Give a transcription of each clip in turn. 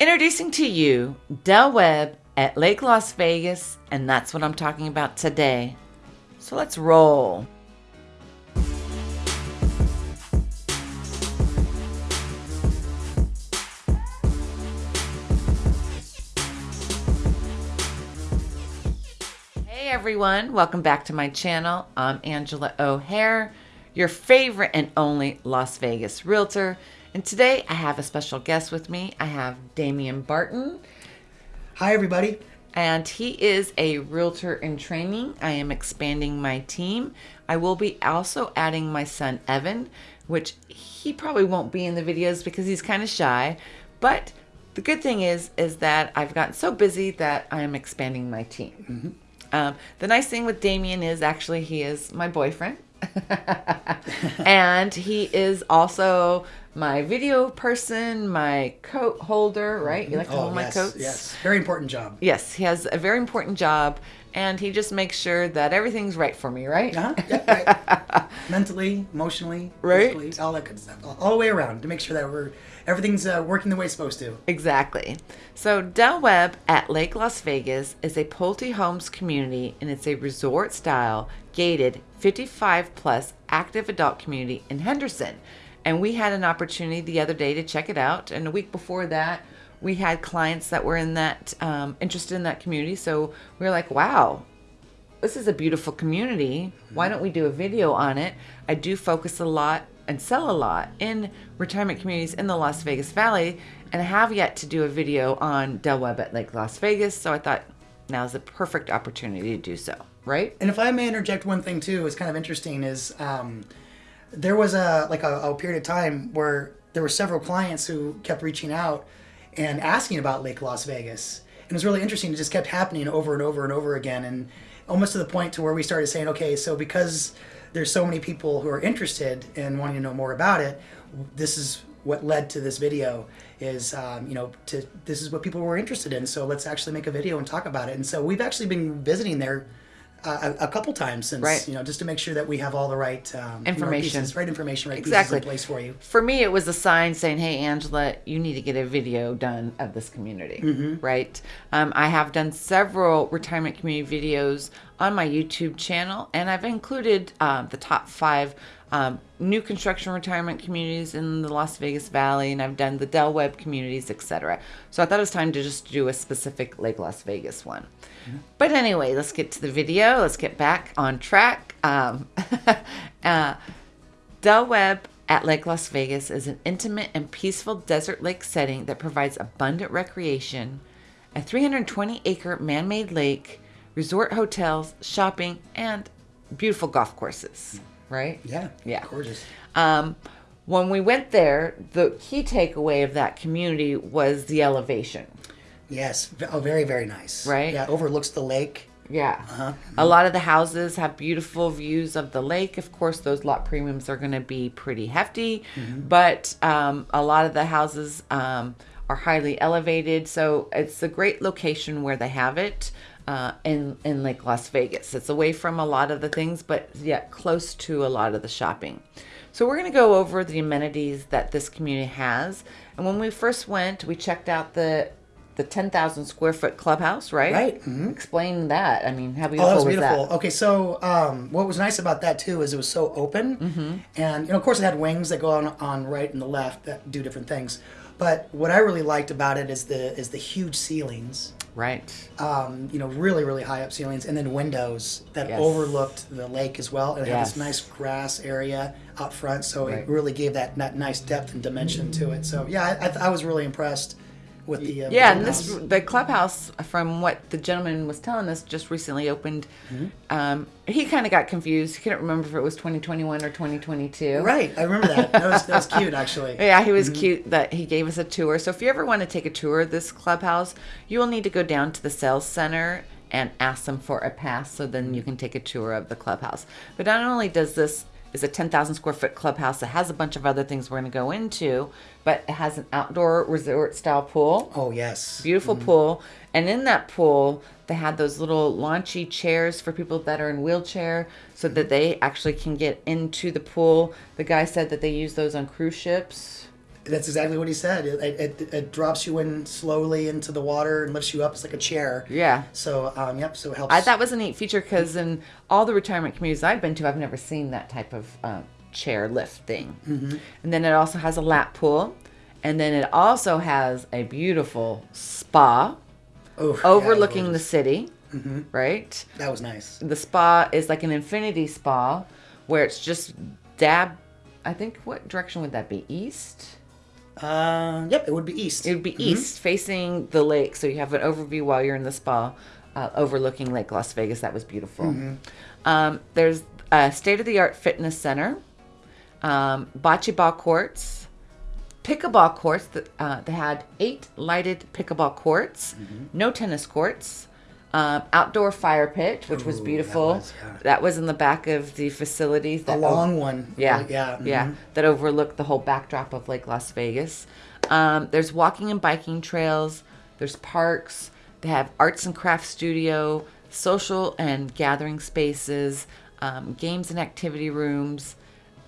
Introducing to you Del Webb at Lake Las Vegas, and that's what I'm talking about today. So let's roll. Hey everyone, welcome back to my channel. I'm Angela O'Hare, your favorite and only Las Vegas realtor. And today I have a special guest with me. I have Damian Barton, Hi, everybody. and he is a realtor in training. I am expanding my team. I will be also adding my son Evan, which he probably won't be in the videos because he's kind of shy. But the good thing is, is that I've gotten so busy that I am expanding my team. Um, the nice thing with Damien is actually he is my boyfriend. and he is also my video person, my coat holder, right? You like to oh, hold my Oh, yes, coats? yes. Very important job. Yes, he has a very important job and he just makes sure that everything's right for me, right? Uh-huh. Yeah, right. Mentally, emotionally, Right. all that good stuff. All, the way around to make sure that we're everything's uh, working the way it's supposed to. Exactly. So, Del Webb at Lake Las Vegas is a Pulte Homes community and it's a resort style, gated, 55 plus active adult community in Henderson. And we had an opportunity the other day to check it out. And a week before that, we had clients that were in that, um, interested in that community. So, we were like, wow, this is a beautiful community. Why don't we do a video on it? I do focus a lot and sell a lot in retirement communities in the Las Vegas Valley, and I have yet to do a video on Del Webb at Lake Las Vegas. So I thought now is the perfect opportunity to do so, right? And if I may interject one thing too, it's kind of interesting is um, there was a like a, a period of time where there were several clients who kept reaching out and asking about Lake Las Vegas. And it was really interesting. It just kept happening over and over and over again, and almost to the point to where we started saying, okay, so because there's so many people who are interested in wanting to know more about it, this is what led to this video. Is um, you know to this is what people were interested in. So let's actually make a video and talk about it. And so we've actually been visiting there a, a couple times since Right. you know just to make sure that we have all the right um, you know, Information. pieces, right information, right Exactly. pieces in place for you. For me, it was a sign saying, "Hey, Angela, you need to get a video done of this community." Right? Um, I have done several retirement community videos on my YouTube channel, and I've included um, the top five um, new construction retirement communities in the Las Vegas Valley, and I've done the Del Webb communities, etc. So I thought it was time to just do a specific Lake Las Vegas one. But anyway, let's get to the video. Let's get back on track. Um, uh, Del Webb at Lake Las Vegas is an intimate and peaceful desert lake setting that provides abundant recreation, a 320 acre man made lake, resort hotels, shopping, and beautiful golf courses. Right? Yeah, Yeah. gorgeous. Um, when we went there, the key takeaway of that community was the elevation. Yes, oh, very very nice. Right? Yeah, overlooks the lake. Yeah. Uh-huh. A lot of the houses have beautiful views of the lake. Of course, those lot premiums are going to be pretty hefty, but um, a lot of the houses um, are highly elevated. So it's a great location where they have it uh, in, in Lake Las Vegas. It's away from a lot of the things, but yet close to a lot of the shopping. So we're going to go over the amenities that this community has. And when we first went, we checked out the the 10,000 square foot clubhouse, right? Right, mhm. Explain that. I mean, how Oh, beautiful that was was beautiful. that? Okay, so um, what was nice about that too is it was so open, Mm-hmm. and you know, of course, it had wings that go on on right and the left that do different things. But what I really liked about it is the is the huge ceilings. Right. Um, you know, really really high up ceilings, and then windows that Yes. overlooked the lake as well. And it had this nice grass area out front, so Right. it really gave that, that nice depth and dimension to it. So yeah, I, I, I was really impressed with the uh, Yeah, and this house. the clubhouse, from what the gentleman was telling us, just recently opened. Um, he kind of got confused. He couldn't remember if it was 2021 or 2022. Right, I remember that. That was that was cute actually. Yeah, he was cute that he gave us a tour. So if you ever want to take a tour of this clubhouse, you will need to go down to the sales center and ask them for a pass so then you can take a tour of the clubhouse. But not only does this is a 10,000 square foot clubhouse that has a bunch of other things we're going to go into, but it has an outdoor resort style pool. Oh yes. Beautiful mm-hmm. pool. And in that pool, they had those little launchy chairs for people that are in wheelchair so that mm-hmm. they actually can get into the pool. The guy said that they use those on cruise ships. That's exactly what he said. It, it, it drops you in slowly into the water and lifts you up. It's like a chair. Yeah. So, um, yep. So it helps. I thought was a neat feature because in all the retirement communities I've been to, I've never seen that type of uh, chair lift thing. Mm-hmm. And then it also has a lap pool, and then it also has a beautiful spa yeah, overlooking the city. Mm-hmm. Right. That was nice. The spa is like an infinity spa, where it's just dab. I think what direction would that be? East. Uh, yep. It would be east. It would be east, facing the lake, so you have an overview while you're in the spa, uh, overlooking Lake Las Vegas. That was beautiful. Um, there's a state-of-the-art fitness center, um, bocce ball courts, pickleball courts. That uh, they had eight lighted pickleball courts, no tennis courts. Um, outdoor fire pit, which was Ooh, that beautiful. was, yeah. That was in the back of the facility. The long one. yeah, Yeah. yeah, mhm. that overlooked the whole backdrop of Lake Las Vegas. Um, there's walking and biking trails. There's parks. They have arts and crafts studio, social and gathering spaces, um, games and activity rooms,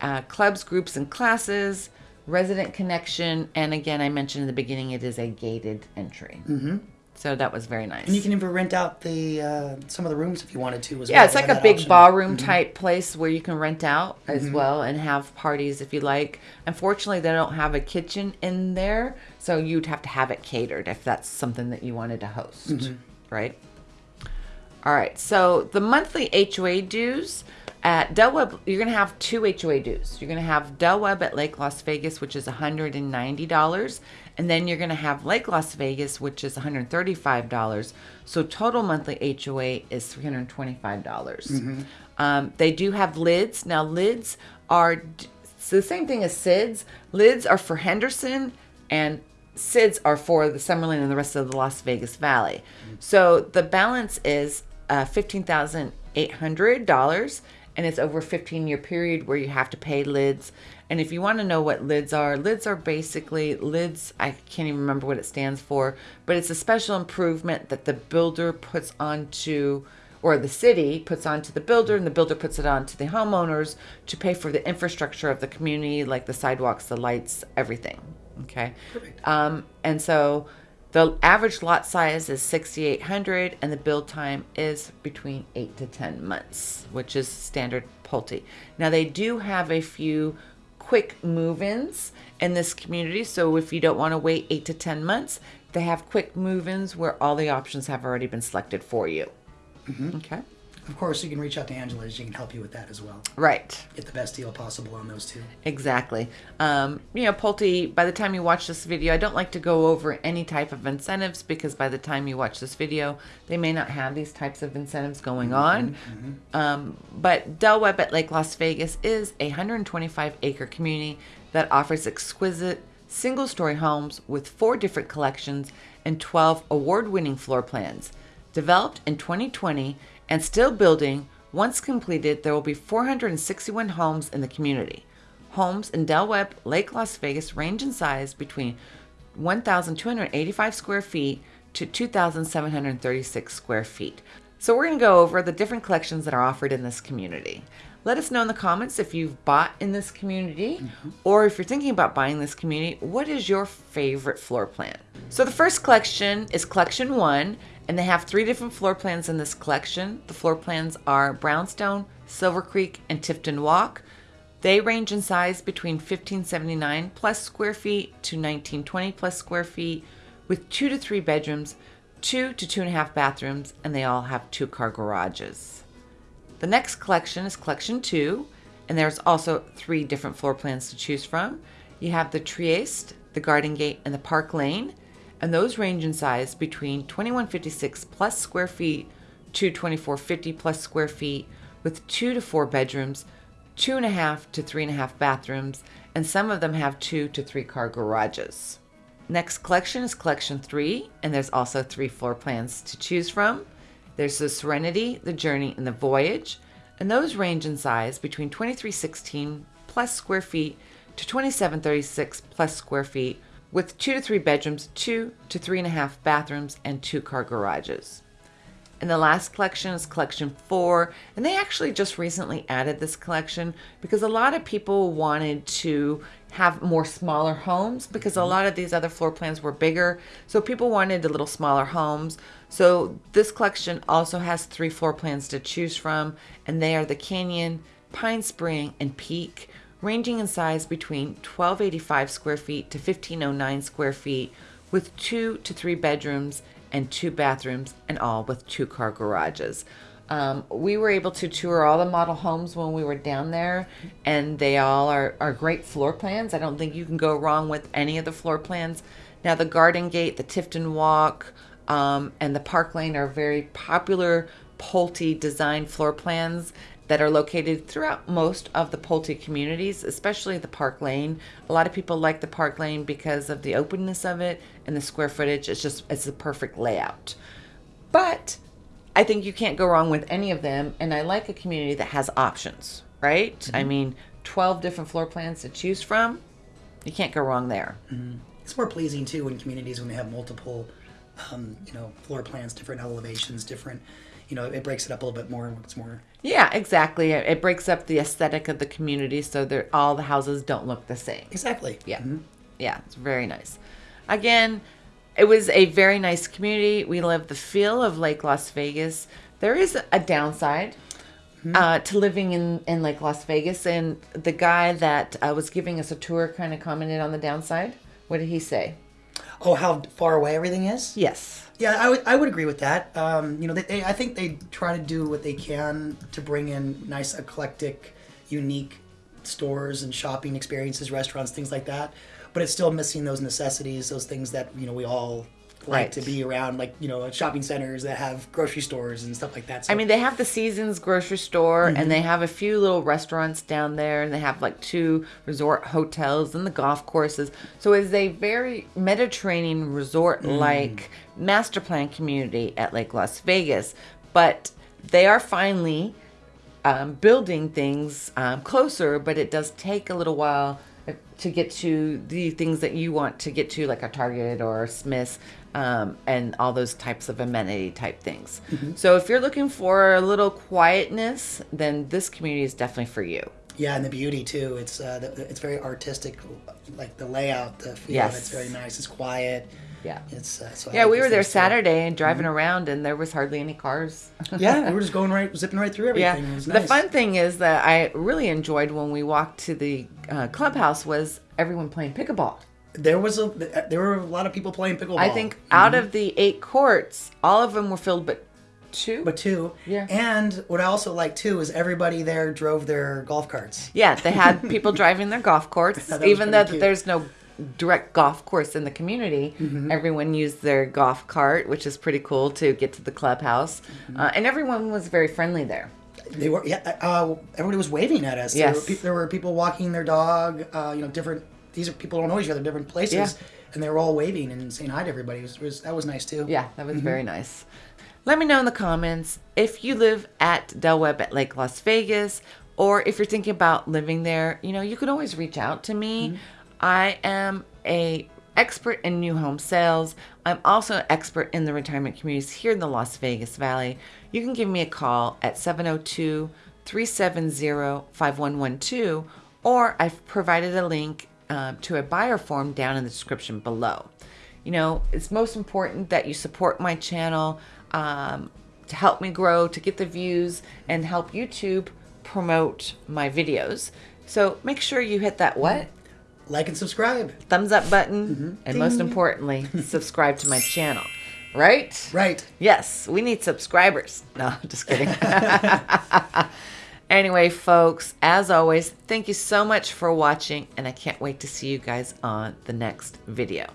uh, clubs, groups, and classes, resident connection, and again, I mentioned in the beginning, it is a gated entry. Mm-hmm. So that was very nice. And you can even rent out the uh, some of the rooms if you wanted to as well. Yeah, it's like a big option. ballroom type place where you can rent out as Mm-hmm. well and have parties if you like. Unfortunately, they don't have a kitchen in there, so you'd have to have it catered if that's something that you wanted to host, Mm-hmm. right? All right, so the monthly HOA dues at Del Webb, you're going to have two HOA dues. You're going to have Del Webb at Lake Las Vegas, which is $190, and then you're going to have Lake Las Vegas, which is $135. So total monthly HOA is $325. dollars Um, they do have lids. Now, lids are so the same thing as SIDS. Lids are for Henderson, and SIDS are for the Summerlin and the rest of the Las Vegas Valley. So the balance is uh, fifteen thousand eight hundred dollars, and it's over a fifteen year period where you have to pay lids. And if you want to know what lids are, lids are basically lids. I can't even remember what it stands for, but it's a special improvement that the builder puts onto or the city puts onto the builder and the builder puts it onto the homeowners to pay for the infrastructure of the community like the sidewalks the lights everything okay um, and so the average lot size is 6800 and the build time is between 8 to 10 months which is standard pulte now they do have a few quick move-ins in this community. So if you don't want to wait 8 to 10 months they have quick move-ins where all the options have already been selected for you. Mm-hmm. Okay. Of course, you can reach out to Angela. She can help you with that as well. Right. Get the best deal possible on those two. Exactly. Um, you know, Pulte, by the time you watch this video, I don't like to go over any type of incentives because by the time you watch this video, they may not have these types of incentives going on. Um, but Del Webb at Lake Las Vegas is a 125 acre community that offers exquisite single story homes with four different collections and 12 award winning floor plans. Developed in 2020 and still building, once completed, there will be 461 homes in the community. Homes in Del Webb, Lake Las Vegas range in size between 1,285 square feet to 2,736 square feet. So, we're going to go over the different collections that are offered in this community. Let us know in the comments if you've bought in this community mm-hmm. or if you're thinking about buying this community, what is your favorite floor plan? So, the first collection is Collection 1, and they have three different floor plans in this collection. The floor plans are Brownstone, Silver Creek, and Tifton Walk. They range in size between 1579 plus square feet to 1920 plus square feet, with two to three bedrooms, two to two and a half bathrooms, and they all have two car garages. The next collection is Collection 2, and there's also three different floor plans to choose from. You have the Trieste, the Garden Gate, and the Park Lane, and those range in size between 2156 plus square feet to 2450 plus square feet, with two to four bedrooms, two and a half to three and a half bathrooms, and some of them have two to three car garages. Next collection is Collection 3, and there's also three floor plans to choose from. There's the Serenity, the Journey, and the Voyage, and those range in size between 2316 plus square feet to 2736 plus square feet, with two to three bedrooms, two to three and a half bathrooms, and two car garages. And the last collection is collection four. And they actually just recently added this collection because a lot of people wanted to have more smaller homes because a mm-hmm. lot of these other floor plans were bigger. So people wanted a little smaller homes. So this collection also has three floor plans to choose from, and they are the Canyon, Pine Spring, and Peak, ranging in size between 1285 square feet to 1509 square feet, with two to three bedrooms and two bathrooms, and all with two car garages. Um, we were able to tour all the model homes when we were down there, and they all are, are great floor plans. I don't think you can go wrong with any of the floor plans. Now, the Garden Gate, the Tifton Walk, um, and the Park Lane are very popular Pulte design floor plans that are located throughout most of the Pulte communities, especially the Park Lane. A lot of people like the Park Lane because of the openness of it and the square footage. It's just it's the perfect layout. But I think you can't go wrong with any of them, and I like a community that has options, right? Mm-hmm. I mean, 12 different floor plans to choose from. You can't go wrong there. Mm-hmm. It's more pleasing too in communities when they have multiple, um, you know, floor plans, different elevations, different you know, it breaks it up a little bit more. And it's more. Yeah, exactly. It breaks up the aesthetic of the community, so that all the houses don't look the same. Exactly. Yeah, mm-hmm. yeah, it's very nice. Again, it was a very nice community. We love the feel of Lake Las Vegas. There is a downside mm-hmm. uh, to living in, in Lake Las Vegas, and the guy that uh, was giving us a tour kind of commented on the downside. What did he say? Oh, how far away everything is? Yes. Yeah, I would, I would agree with that. Um, you know, they, they, I think they try to do what they can to bring in nice, eclectic, unique stores and shopping experiences, restaurants, things like that. But it's still missing those necessities, those things that you know we all like right. to be around, like you know, shopping centers that have grocery stores and stuff like that. So, I mean, they have the Seasons grocery store, mm-hmm. and they have a few little restaurants down there, and they have like two resort hotels and the golf courses. So it's a very Mediterranean resort-like mm. master plan community at Lake Las Vegas. But they are finally um, building things um, closer, but it does take a little while to get to the things that you want to get to, like a Target or a Smith's, um, and all those types of amenity type things. Mm-hmm. So if you're looking for a little quietness, then this community is definitely for you. Yeah, and the beauty too. It's uh, it's very artistic, like the layout, the feel. Yes. It's very nice. It's quiet. Yeah. It's uh, so yeah. We were there Saturday and driving mm-hmm. around, and there was hardly any cars. yeah, we were just going right, zipping right through everything. Yeah. Nice. The fun thing is that I really enjoyed when we walked to the uh, clubhouse was everyone playing pickleball. There was a there were a lot of people playing pickleball. I think mm-hmm. out of the eight courts, all of them were filled, but two. But two. Yeah. And what I also like too is everybody there drove their golf carts. Yeah, they had people driving their golf carts, even though cute. there's no direct golf course in the community. Mm-hmm. Everyone used their golf cart, which is pretty cool to get to the clubhouse. Mm-hmm. Uh, and everyone was very friendly there. They were, yeah. Uh, everybody was waving at us. Yes. There were, pe- there were people walking their dog. Uh, you know, different. These are people don't know each other, different places, yeah. and they were all waving and saying hi to everybody. It was, it was that was nice too. Yeah, that was mm-hmm. very nice. Let me know in the comments if you live at Del Webb at Lake Las Vegas, or if you're thinking about living there. You know, you can always reach out to me. I am a expert in new home sales. I'm also an expert in the retirement communities here in the Las Vegas Valley. You can give me a call at 702 370 5112, or I've provided a link uh, to a buyer form down in the description below. You know, it's most important that you support my channel um, to help me grow, to get the views, and help YouTube promote my videos. So make sure you hit that what? Like and subscribe. Thumbs up button. Mm-hmm. And Ding. most importantly, subscribe to my channel. Right? Right. Yes, we need subscribers. No, just kidding. anyway, folks, as always, thank you so much for watching, and I can't wait to see you guys on the next video.